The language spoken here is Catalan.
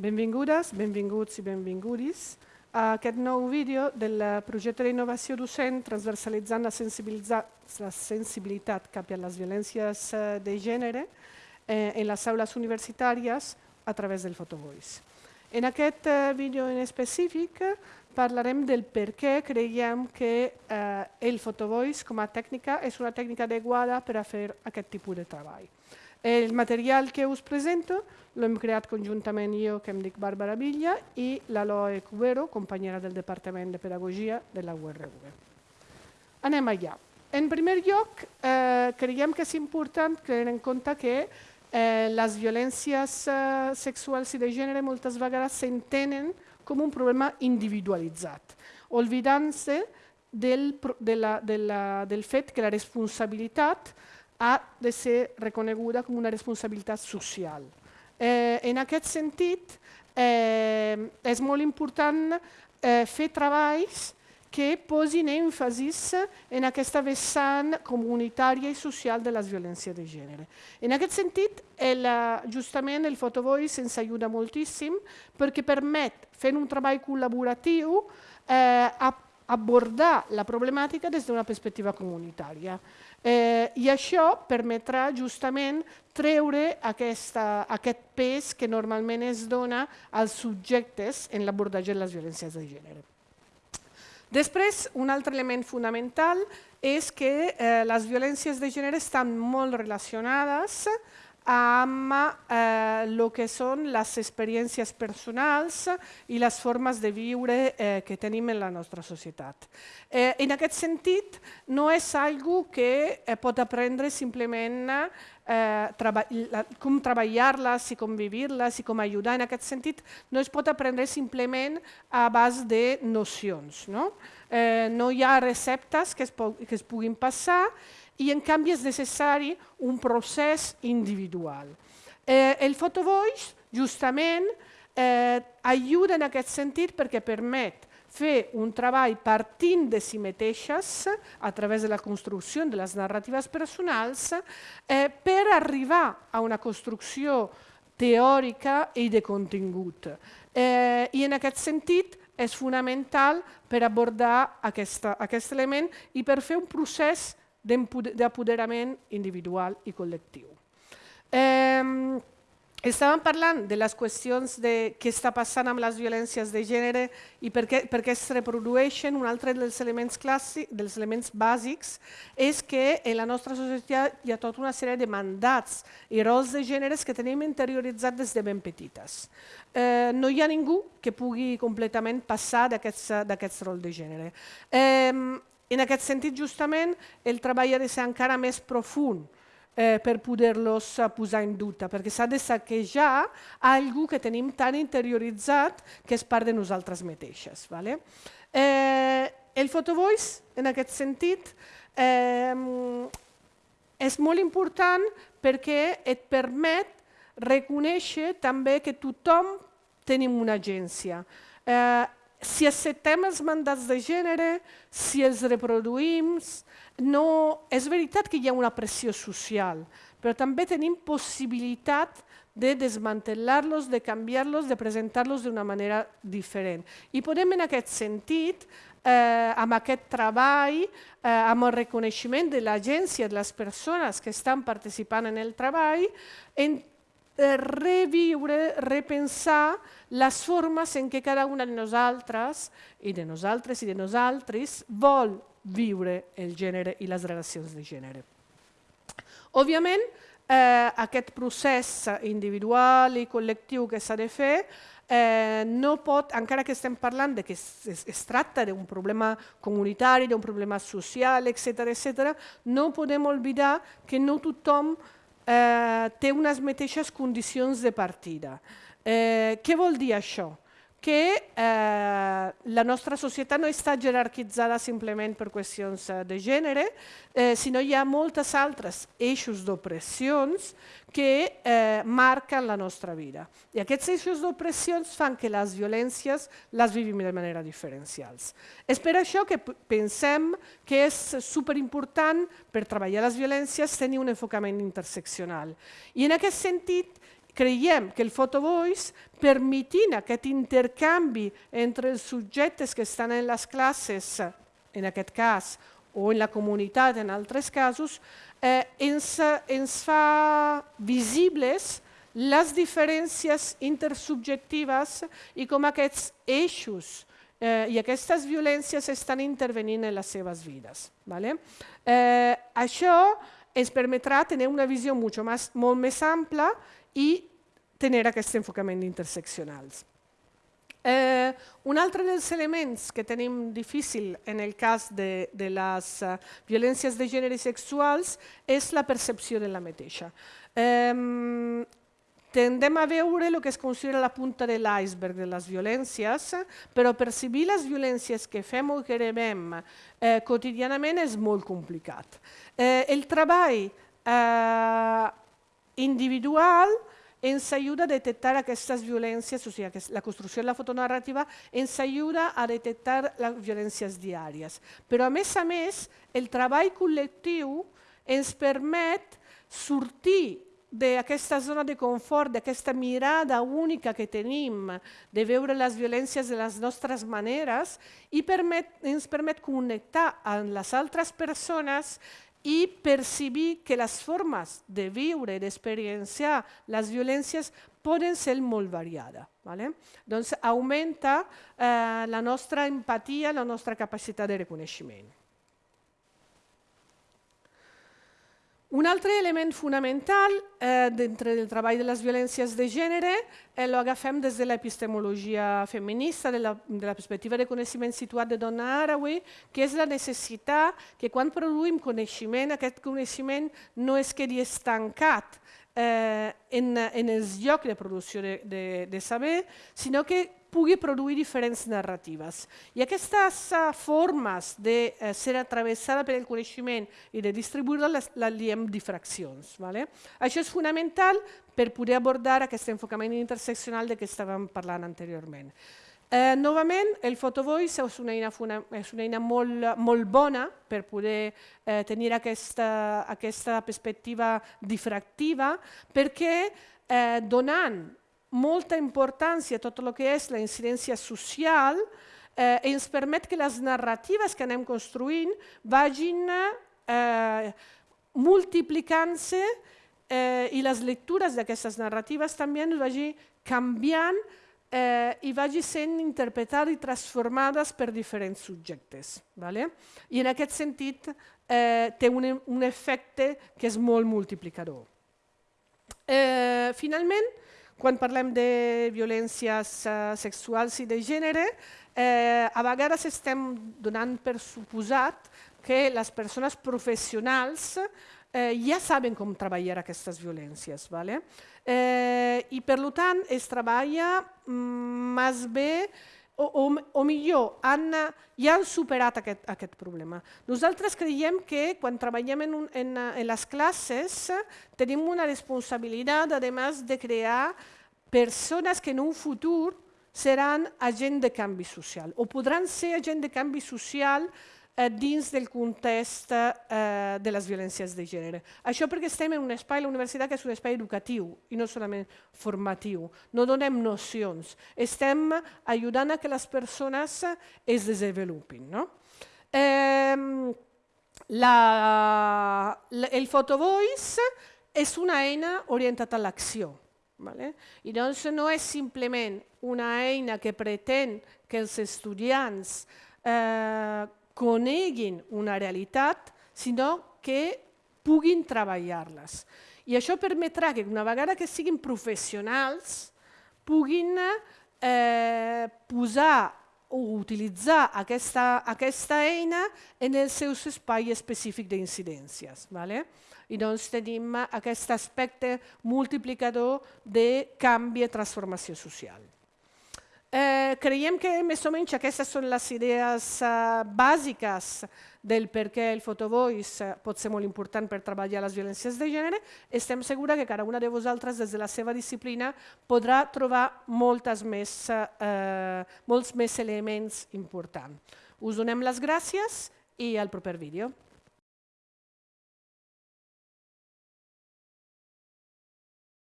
Benvingudes, benvinguts i benvingudes a aquest nou vídeo del projecte d'innovació docent transversalitzant la, la sensibilitat cap a les violències eh, de gènere eh, en les aules universitàries a través del Photovoice. En aquest eh, vídeo en específic parlarem del per què creiem que eh, el Photovoice com a tècnica és una tècnica adequada per a fer aquest tipus de treball. El material que us presento l'hem creat conjuntament jo, que em dic Bàrbara Villa, i l'Aloe Cubero, companyera del Departament de Pedagogia de la URV. Anem allà. En primer lloc, eh, creiem que és important tenir en compte que eh, les violències eh, sexuals i de gènere moltes vegades s'entenen com un problema individualitzat, oblidant-se del, de la, de la, del fet que la responsabilitat ha de ser reconeguda com una responsabilitat social. Eh, en aquest sentit, eh, és molt important eh, fer treballs que posin èmfasis en aquesta vessant comunitària i social de les violències de gènere. En aquest sentit, el, justament el Photovoice ens ajuda moltíssim perquè permet, fent un treball col·laboratiu, eh, abordar la problemàtica des d'una perspectiva comunitària. Eh, I això permetrà justament treure aquesta, aquest pes que normalment es dona als subjectes en l'abordatge de les violències de gènere. Després, un altre element fonamental és que eh, les violències de gènere estan molt relacionades el eh, que són les experiències personals i les formes de viure eh, que tenim en la nostra societat. Eh, en aquest sentit, no és algo que eh, pot aprendre simplement eh, treba la, com treballar-les i com viure-les i com ajudar. En aquest sentit, no es pot aprendre simplement a base de nocions. No, eh, no hi ha receptes que es, que es puguin passar i en canvi és necessari un procés individual. Eh, el Photovoice justament eh, ajuda en aquest sentit perquè permet fer un treball partint de si mateixes a través de la construcció de les narratives personals eh, per arribar a una construcció teòrica i de contingut. Eh, I en aquest sentit és fonamental per abordar aquesta, aquest element i per fer un procés d'apoderament individual i col·lectiu. Eh, estàvem parlant de les qüestions de què està passant amb les violències de gènere i per què, per què es reprodueixen. Un altre dels elements clàssics, dels elements bàsics, és que en la nostra societat hi ha tota una sèrie de mandats i rols de gèneres que tenim interioritzats des de ben petites. Eh, no hi ha ningú que pugui completament passar d'aquests rols de gènere. Eh, en aquest sentit, justament, el treball ha de ser encara més profund eh, per poder-los eh, posar en dubte, perquè s'ha de saquejar algú que tenim tan interioritzat que és part de nosaltres mateixes. Vale? Eh, el Photovoice, en aquest sentit, eh, és molt important perquè et permet reconèixer també que tothom tenim una agència. Eh, si acceptem els mandats de gènere, si els reproduïm, no, és veritat que hi ha una pressió social, però també tenim possibilitat de desmantellar-los, de canviar-los, de presentar-los d'una manera diferent. I podem en aquest sentit, eh, amb aquest treball, eh, amb el reconeixement de l'agència de les persones que estan participant en el treball, en reviure, repensar les formes en què cada una de nosaltres i de nosaltres i de nosaltres vol viure el gènere i les relacions de gènere. Òbviament, eh, aquest procés individual i col·lectiu que s'ha de fer eh, no pot, encara que estem parlant de que es, es, es tracta d'un problema comunitari, d'un problema social, etc etc, no podem oblidar que no tothom eh, té unes mateixes condicions de partida. Eh, què vol dir això? Que eh, la nostra societat no està jerarquitzada simplement per qüestions eh, de gènere, eh, sinó hi ha moltes altres eixos d'opressions que eh, marquen la nostra vida. I aquests eixos d'opressions fan que les violències les vivim de manera diferencials. És per això que pensem que és superimportant per treballar les violències tenir un enfocament interseccional. I en aquest sentit creiem que el photovoice, permetint aquest intercanvi entre els subjectes que estan en les classes, en aquest cas, o en la comunitat en altres casos, eh, ens, ens fa visibles les diferències intersubjectives i com aquests eixos eh, i aquestes violències estan intervenint en les seves vides. Vale? Eh, això ens permetrà tenir una visió mucho molt més ampla i tenir aquest enfocament interseccionals. Eh, un altre dels elements que tenim difícil en el cas de, de les uh, violències de gènere sexuals és la percepció de la mateixa. Eh, tendem a veure el que es considera la punta de l'iceberg de les violències, però percibir les violències que fem o que rebem eh, quotidianament és molt complicat. Eh, el treball eh, individual ens ajuda a detectar aquestes violències, o sigui, la construcció de la fotonarrativa ens ajuda a detectar les violències diàries. Però, a més a més, el treball col·lectiu ens permet sortir d'aquesta zona de confort, d'aquesta mirada única que tenim de veure les violències de les nostres maneres i permet, ens permet connectar amb les altres persones i percibir que les formes de viure i d'experienciar les violències poden ser molt variades. Vale? Doncs augmenta eh, la nostra empatia, la nostra capacitat de reconeixement. Un altre element fonamental eh, dintre del treball de les violències de gènere eh, l'agafem des de l'epistemologia feminista, de la, de la perspectiva de coneixement situat de Donna Haraway, que és la necessitat que quan produïm coneixement, aquest coneixement no es quedi estancat eh, en, en els llocs de producció de, de, de saber, sinó que pugui produir diferents narratives. I aquestes uh, formes de uh, ser atravessada per el coneixement i de distribuir-la les, les diem difraccions. Vale? Això és fonamental per poder abordar aquest enfocament interseccional de què estàvem parlant anteriorment. Eh, novament, el photovoice és una eina, és una eina molt, molt bona per poder eh, tenir aquesta, aquesta perspectiva difractiva perquè eh, donant molta importància a tot el que és la incidència social, eh, ens permet que les narratives que anem construint vagin eh, multiplicant-se eh, i les lectures d'aquestes narratives també vagin canviant eh, i vagi sent interpretades i transformades per diferents subjectes. Vale? I en aquest sentit eh, té un, un efecte que és molt multiplicador. Eh, finalment, quan parlem de violències uh, sexuals i de gènere, eh, a vegades estem donant per suposat que les persones professionals eh, ja saben com treballar aquestes violències. ¿vale? Eh, I per tant es treballa mm, més bé o, o, o millor, han, ja han superat aquest, aquest problema. Nosaltres creiem que quan treballem en, un, en, en les classes tenim una responsabilitat, a més, de crear persones que en un futur seran agent de canvi social o podran ser agent de canvi social dins del context eh, de les violències de gènere. Això perquè estem en un espai, la universitat, que és un espai educatiu i no solament formatiu. No donem nocions, estem ajudant a que les persones es desenvolupin. No? Eh, la, la, el photovoice és una eina orientada a l'acció. Vale? I doncs no és simplement una eina que pretén que els estudiants eh, coneguin una realitat, sinó que puguin treballar-les. I això permetrà que una vegada que siguin professionals puguin eh, posar o utilitzar aquesta, aquesta eina en el seu espai específic d'incidències. Vale? I doncs tenim aquest aspecte multiplicador de canvi i transformació social. Eh, creiem que més o menys aquestes són les idees uh, bàsiques del per què el photovoice uh, pot ser molt important per treballar les violències de gènere. Estem segura que cada una de vosaltres, des de la seva disciplina, podrà trobar moltes més, uh, molts més elements importants. Us donem les gràcies i al proper vídeo.